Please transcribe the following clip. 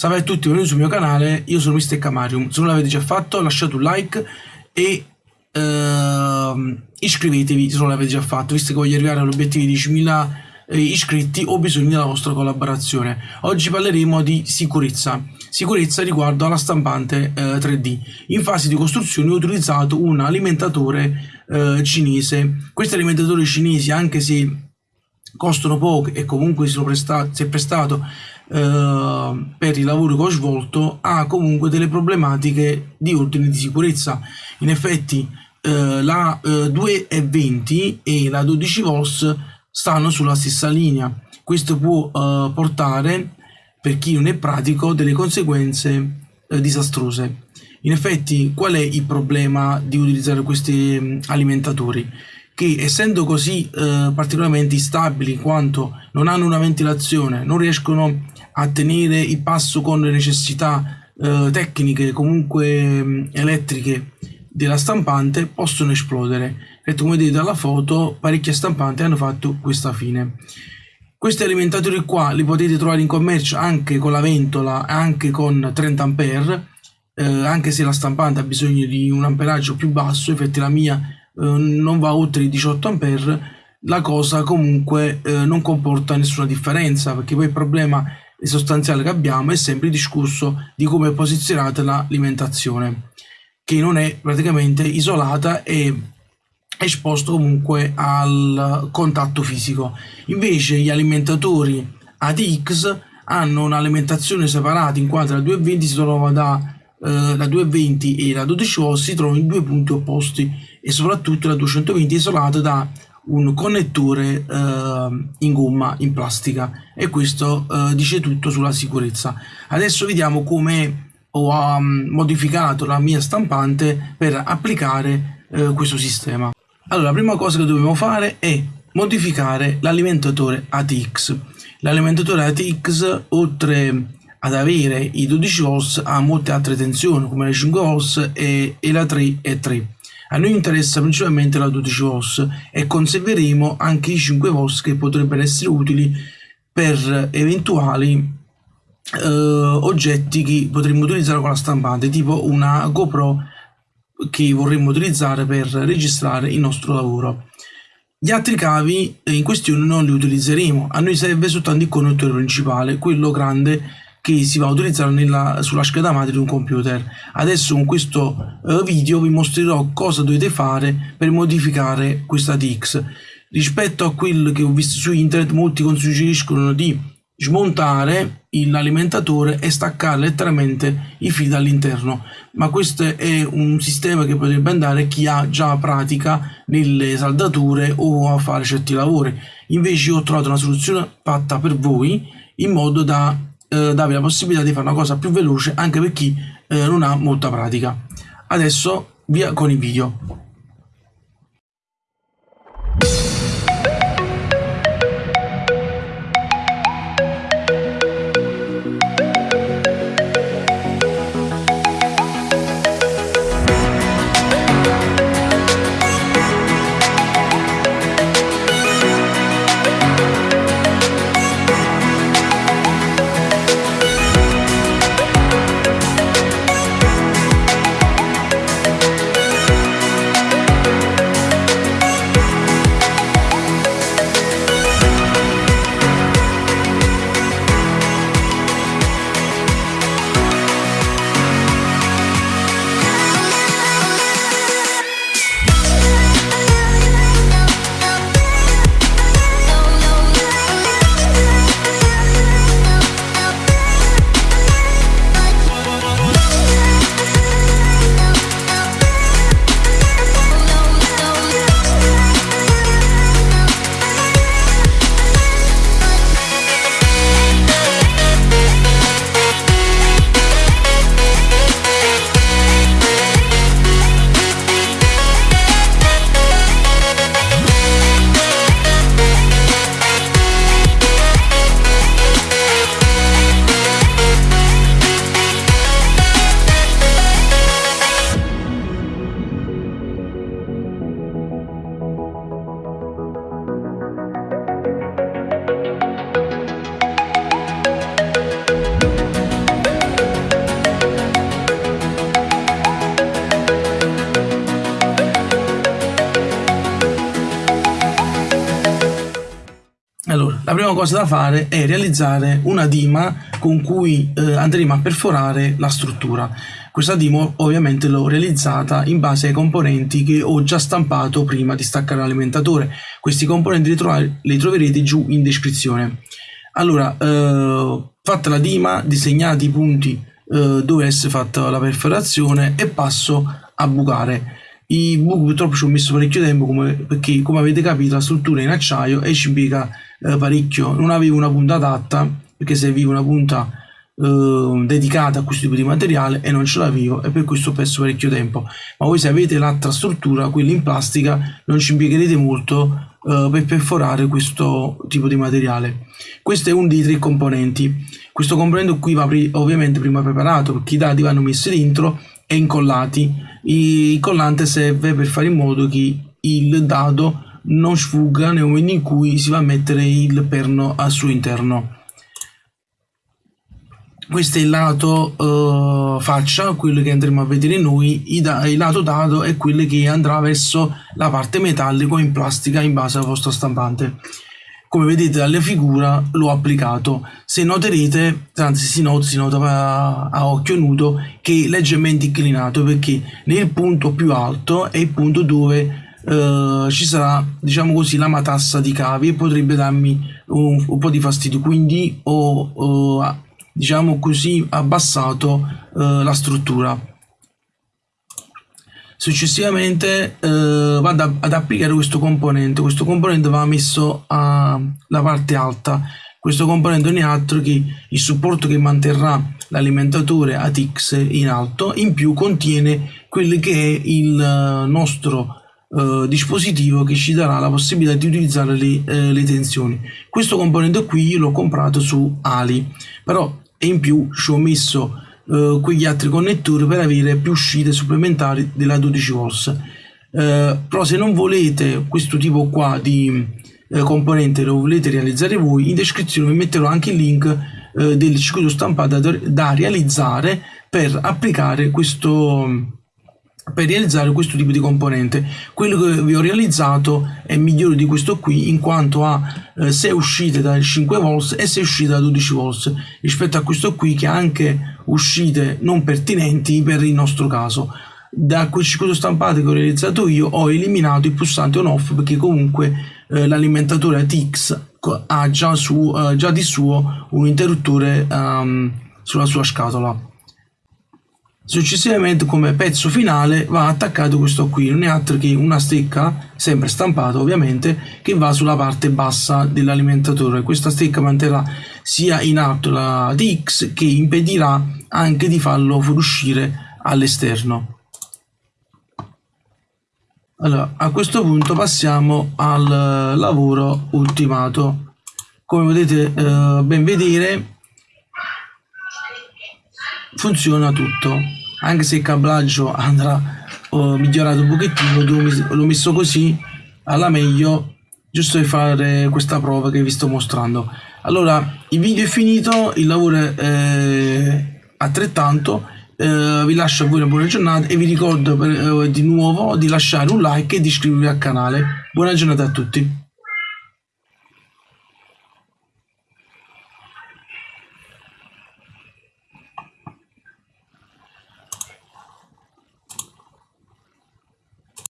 Salve a tutti, benvenuti sul mio canale, io sono Mr. Camarium, se non l'avete già fatto lasciate un like e uh, iscrivetevi se non l'avete già fatto, visto che voglio arrivare all'obiettivo di 10.000 eh, iscritti ho bisogno della vostra collaborazione. Oggi parleremo di sicurezza, sicurezza riguardo alla stampante eh, 3D. In fase di costruzione ho utilizzato un alimentatore eh, cinese, questi alimentatori cinesi anche se costano poco e comunque si, prestato, si è prestato eh, per i lavori che ho svolto ha comunque delle problematiche di ordine di sicurezza. In effetti eh, la eh, 220 e la 12 volts stanno sulla stessa linea. Questo può eh, portare, per chi non è pratico, delle conseguenze eh, disastrose. In effetti, qual è il problema di utilizzare questi mm, alimentatori? Che essendo così eh, particolarmente instabili in quanto non hanno una ventilazione, non riescono a tenere il passo con le necessità eh, tecniche comunque mh, elettriche della stampante possono esplodere. E come vedete dalla foto parecchie stampanti hanno fatto questa fine. Questi alimentatori qua li potete trovare in commercio anche con la ventola anche con 30 ampere eh, anche se la stampante ha bisogno di un amperaggio più basso infatti la mia non va oltre i 18 ampere la cosa comunque eh, non comporta nessuna differenza perché poi il problema sostanziale che abbiamo è sempre il discorso di come è posizionata l'alimentazione che non è praticamente isolata e esposto comunque al contatto fisico. Invece gli alimentatori ATX hanno un'alimentazione separata in quanto la 220 si trova da eh, la 220 e la 12 volt si trovano in due punti opposti e soprattutto la 220 è isolata da un connettore eh, in gomma in plastica. E questo eh, dice tutto sulla sicurezza. Adesso vediamo come ho um, modificato la mia stampante per applicare eh, questo sistema. Allora la prima cosa che dobbiamo fare è modificare l'alimentatore ATX l'alimentatore ATX oltre ad avere i 12 volts ha molte altre tensioni come le 5 volts e, e la 3 e 3 a noi interessa principalmente la 12 volts e conserveremo anche i 5 volts che potrebbero essere utili per eventuali eh, oggetti che potremmo utilizzare con la stampante tipo una GoPro che vorremmo utilizzare per registrare il nostro lavoro. Gli altri cavi in questione non li utilizzeremo, a noi serve soltanto il connettore principale, quello grande che si va a utilizzare nella, sulla scheda madre di un computer. Adesso con questo uh, video vi mostrerò cosa dovete fare per modificare questa TX. Rispetto a quello che ho visto su internet, molti suggeriscono di smontare l'alimentatore e staccare letteralmente i fili dall'interno ma questo è un sistema che potrebbe andare chi ha già pratica nelle saldature o a fare certi lavori invece io ho trovato una soluzione fatta per voi in modo da eh, darvi la possibilità di fare una cosa più veloce anche per chi eh, non ha molta pratica. Adesso via con il video. La prima cosa da fare è realizzare una dima con cui eh, andremo a perforare la struttura. Questa dima ovviamente l'ho realizzata in base ai componenti che ho già stampato prima di staccare l'alimentatore. Questi componenti li, trovare, li, troverete giù in descrizione. Allora, eh, fatta la dima, disegnati i punti eh, dove essere fatta la perforazione e passo a bucare. I buchi purtroppo ci ho messo parecchio tempo come, perché come avete capito la struttura è in acciaio e ci impiega eh, parecchio. Non avevo una punta adatta perché serviva una punta eh, dedicata a questo tipo di materiale e non ce l'avevo e per questo ho perso parecchio tempo. Ma voi se avete l'altra struttura, quella in plastica, non ci impiegherete molto eh, per perforare questo tipo di materiale. Questo è uno dei tre componenti. Questo componente qui va ovviamente prima preparato perché i dati vanno messi dentro e incollati. Il collante serve per fare in modo che il dado non sfugga nel momento in cui si va a mettere il perno al suo interno. Questo è il lato uh, faccia, quello che andremo a vedere noi, il lato dado è quello che andrà verso la parte metallica in plastica in base alla vostra stampante come vedete dalla figura l'ho applicato. Se noterete anzi si nota, si nota a, a, occhio nudo che è leggermente inclinato perché nel punto più alto è il punto dove eh, ci sarà diciamo così la matassa di cavi e potrebbe darmi un, un po' di fastidio. Quindi ho, ho diciamo così abbassato eh, la struttura. Successivamente eh, vado ad applicare questo componente, questo componente va messo alla parte alta, questo componente non è altro che il supporto che manterrà l'alimentatore ATX in alto, in più contiene quello che è il nostro Uh, dispositivo che ci darà la possibilità di utilizzare le, uh, le tensioni. Questo componente qui l'ho comprato su Ali, però in più ci ho messo eh, quegli altri connettori per avere più uscite supplementari della 12 volts eh, però se non volete questo tipo qua di eh, componente lo volete realizzare voi in descrizione vi metterò anche il link eh, del circuito stampato da, da realizzare per applicare questo per realizzare questo tipo di componente. Quello che vi ho realizzato è migliore di questo qui in quanto ha eh, 6 uscite da 5 volts e 6 uscite da 12 volts rispetto a questo qui che ha anche uscite non pertinenti per il nostro caso da quel circuito stampato che ho realizzato io ho eliminato il pulsante on off perché comunque eh, l'alimentatore ATX ha già, su, eh, già di suo un interruttore um, sulla sua scatola Successivamente come pezzo finale va attaccato questo qui, non è altro che una stecca, sempre stampata ovviamente, che va sulla parte bassa dell'alimentatore. Questa stecca manterrà sia in alto la DX che impedirà anche di farlo fuoriuscire all'esterno. Allora, a questo punto passiamo al lavoro ultimato. Come potete eh, ben vedere funziona tutto. Anche se il cablaggio andrà oh, migliorato un pochettino l'ho messo così alla meglio giusto per fare questa prova che vi sto mostrando. Allora il video è finito il lavoro è eh, altrettanto eh, vi lascio a voi una buona giornata e vi ricordo per, eh, di nuovo di lasciare un like e di iscrivervi al canale. Buona giornata a tutti